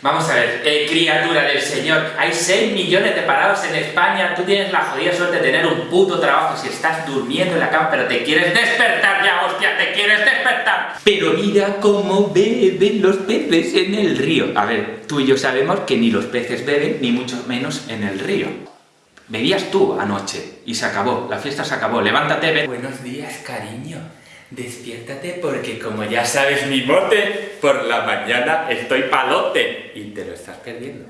Vamos a ver, eh, criatura del Señor, hay 6 millones de parados en España, tú tienes la jodida suerte de tener un puto trabajo si estás durmiendo en la cama, pero te quieres despertar ya, hostia, te quieres despertar. Pero mira cómo beben los peces en el río. A ver, tú y yo sabemos que ni los peces beben, ni mucho menos en el río. Bebías tú anoche y se acabó, la fiesta se acabó, levántate, ven. Buenos días, cariño. Despiértate porque como ya sabes mi mote, por la mañana estoy palote y te lo estás perdiendo.